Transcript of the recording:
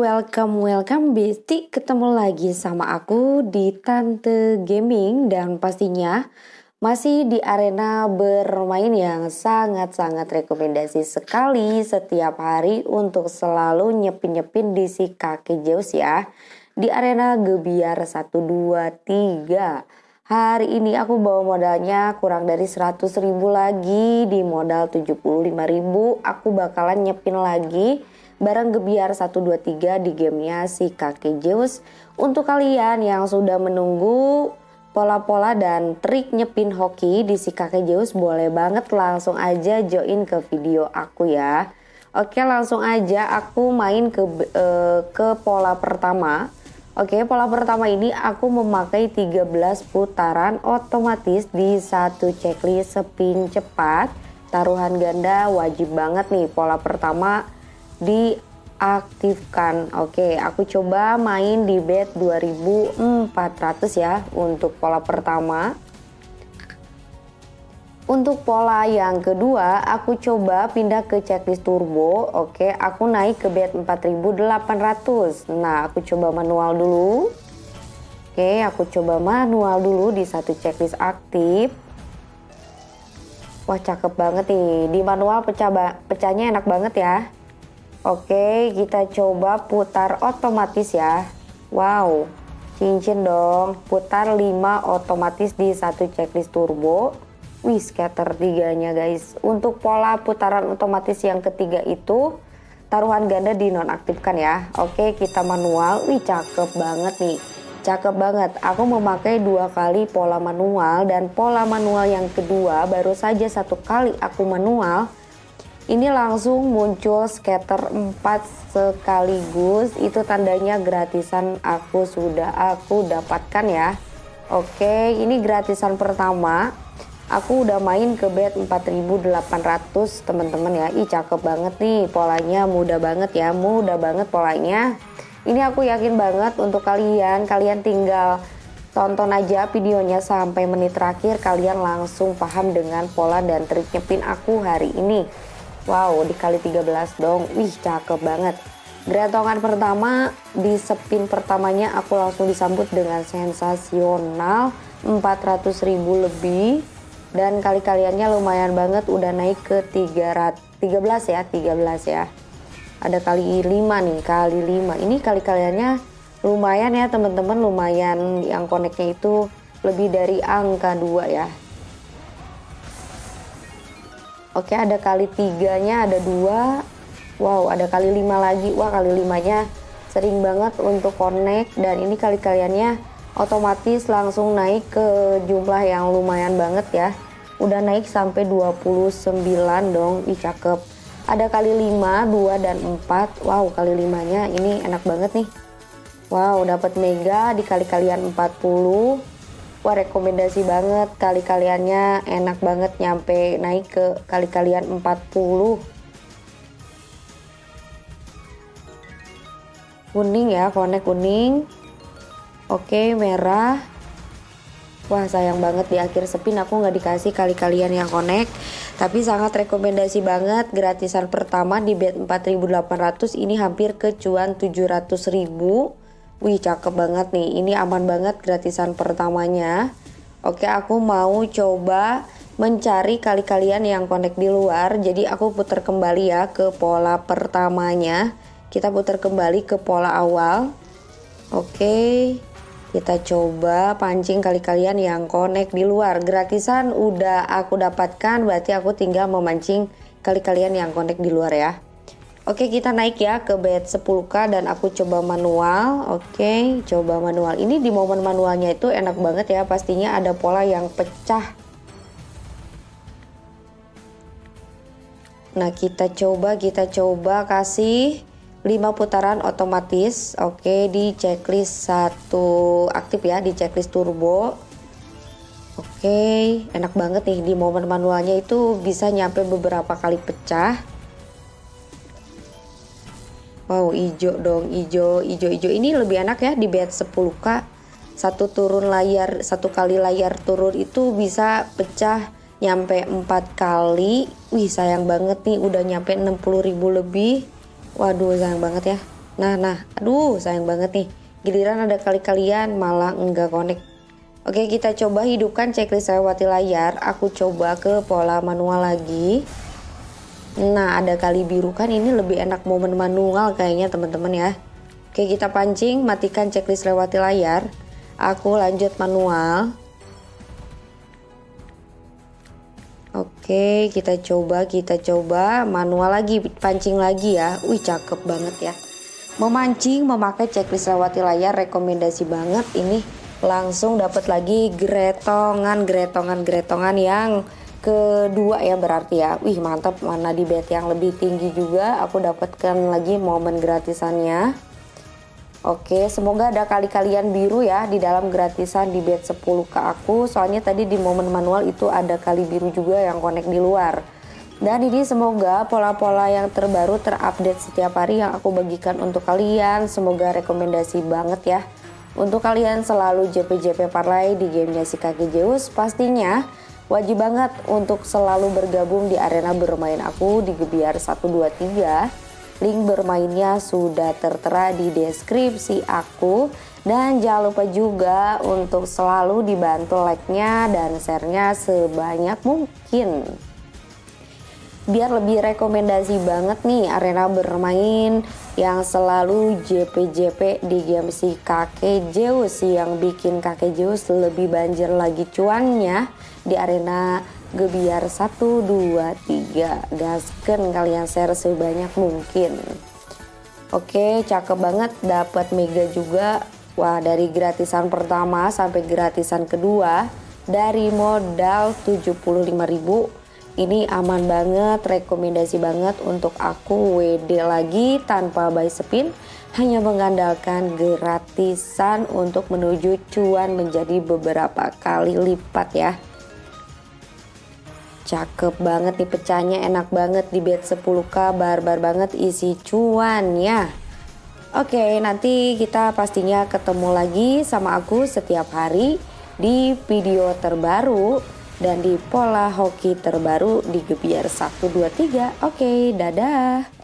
welcome welcome. Besti ketemu lagi sama aku di Tante Gaming dan pastinya masih di arena bermain yang sangat-sangat rekomendasi sekali setiap hari untuk selalu nyepin-nyepin di si kaki Zeus ya di arena Gebiar 1 2 3 Hari ini aku bawa modalnya kurang dari 100 ribu lagi di modal 75 ribu aku bakalan nyepin lagi bareng Gebiar 123 di gamenya si kakek Zeus. Untuk kalian yang sudah menunggu pola-pola dan trik nyepin hoki di si kakek Zeus boleh banget langsung aja join ke video aku ya. Oke langsung aja aku main ke, uh, ke pola pertama. Oke pola pertama ini aku memakai 13 putaran otomatis di satu checklist spin cepat. Taruhan ganda wajib banget nih pola pertama diaktifkan. Oke, aku coba main di bet 2400 ya untuk pola pertama. Untuk pola yang kedua, aku coba pindah ke checklist turbo. Oke, aku naik ke bet 4800. Nah, aku coba manual dulu. Oke, aku coba manual dulu di satu checklist aktif. Wah, cakep banget nih. Di manual pecah pecahnya enak banget ya. Oke, kita coba putar otomatis ya. Wow, cincin dong. Putar 5 otomatis di satu checklist turbo. Wih, scatter tiganya guys. Untuk pola putaran otomatis yang ketiga itu taruhan ganda dinonaktifkan ya. Oke, kita manual. Wih, cakep banget nih. Cakep banget. Aku memakai dua kali pola manual dan pola manual yang kedua baru saja satu kali aku manual ini langsung muncul scatter 4 sekaligus. Itu tandanya gratisan aku sudah aku dapatkan ya. Oke ini gratisan pertama. Aku udah main ke bet 4800 teman-teman ya. Ih cakep banget nih polanya. Mudah banget ya mudah banget polanya. Ini aku yakin banget untuk kalian. Kalian tinggal tonton aja videonya sampai menit terakhir. Kalian langsung paham dengan pola dan trik nyepin aku hari ini Wow, dikali 13 dong. Wih, cakep banget. Geratongan pertama di spin pertamanya aku langsung disambut dengan sensasional 400 ribu lebih dan kali-kaliannya lumayan banget udah naik ke 300 13 ya 13 ya ada kali 5 nih kali 5 ini kali-kaliannya lumayan ya teman-teman lumayan yang koneknya itu lebih dari angka 2 ya Oke ada kali tiganya ada dua. Wow ada kali lima lagi. Wah kali limanya sering banget untuk connect. Dan ini kali kaliannya otomatis langsung naik ke jumlah yang lumayan banget ya. Udah naik sampai 29 dong Ih cakep. Ada kali 5, 2, dan 4 Wow kali limanya ini enak banget nih. Wow dapat mega dikali kalian 40 Wah rekomendasi banget kali kaliannya enak banget nyampe naik ke kali kalian 40 kuning ya konek kuning. Oke merah. Wah sayang banget di akhir spin aku nggak dikasih kali kalian yang konek Tapi sangat rekomendasi banget gratisan pertama di bet 4800 ini hampir ke cuan 700 ribu Wih cakep banget nih, ini aman banget gratisan pertamanya. Oke aku mau coba mencari kali kalian yang connect di luar. Jadi aku putar kembali ya ke pola pertamanya. Kita putar kembali ke pola awal. Oke kita coba pancing kali kalian yang connect di luar. Gratisan udah aku dapatkan berarti aku tinggal memancing kali kalian yang connect di luar ya. Oke kita naik ya ke bed 10k dan aku coba manual. Oke coba manual. Ini di momen manualnya itu enak banget ya. Pastinya ada pola yang pecah. Nah kita coba kita coba kasih 5 putaran otomatis. Oke di checklist satu aktif ya di checklist turbo. Oke enak banget nih di momen manualnya itu bisa nyampe beberapa kali pecah Wow, hijau dong, hijau, hijau, hijau. Ini lebih enak ya di bed 10k. Satu turun layar, satu kali layar turun itu bisa pecah nyampe empat kali. Wih, sayang banget nih udah nyampe 60.000 lebih. Waduh, sayang banget ya. Nah, nah, aduh sayang banget nih. Giliran ada kali-kalian malah enggak connect. Oke, kita coba hidupkan checklist lewati layar. Aku coba ke pola manual lagi. Nah, ada kali biru kan ini lebih enak momen manual kayaknya teman-teman ya. Oke, kita pancing, matikan checklist lewati layar. Aku lanjut manual. Oke, kita coba, kita coba manual lagi, pancing lagi ya. Wih, cakep banget ya. Memancing memakai checklist lewati layar rekomendasi banget ini langsung dapat lagi gretongan gretongan gretongan yang kedua ya berarti ya. Wih mantap. Mana di bed yang lebih tinggi juga. Aku dapatkan lagi momen gratisannya. Oke semoga ada kali kalian biru ya di dalam gratisan di bed 10 ke aku. Soalnya tadi di momen manual itu ada kali biru juga yang connect di luar. Dan ini semoga pola-pola yang terbaru terupdate setiap hari yang aku bagikan untuk kalian. Semoga rekomendasi banget ya. Untuk kalian selalu JP-JP parlay di gamenya si kaki Zeus pastinya wajib banget untuk selalu bergabung di arena bermain aku di Gebiar 123. Link bermainnya sudah tertera di deskripsi aku. Dan jangan lupa juga untuk selalu dibantu like-nya dan share-nya sebanyak mungkin biar lebih rekomendasi banget nih arena bermain yang selalu JP-JP di game si kakek Zeus. Yang bikin kakek Zeus lebih banjir lagi cuannya di arena Gebiar 1, 2, 3 gasken kalian share sebanyak mungkin. Oke cakep banget. Dapat mega juga. Wah dari gratisan pertama sampai gratisan kedua. Dari modal 75.000 ini aman banget, rekomendasi banget untuk aku WD lagi tanpa buy spin. Hanya mengandalkan gratisan untuk menuju cuan menjadi beberapa kali lipat ya. Cakep banget nih pecahnya, enak banget di bet 10k, barbar banget isi cuannya. Oke, nanti kita pastinya ketemu lagi sama aku setiap hari di video terbaru dan di pola hoki terbaru di Gebiar 123. Oke, dadah.